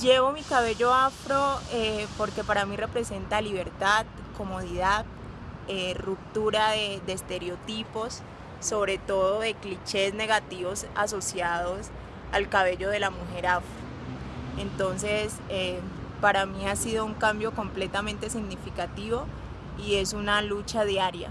Llevo mi cabello afro eh, porque para mí representa libertad, comodidad, eh, ruptura de, estereotipos, sobre todo de clichés negativos asociados al cabello de la mujer afro. Entonces, eh, para mí ha sido un cambio completamente significativo y es una lucha diaria.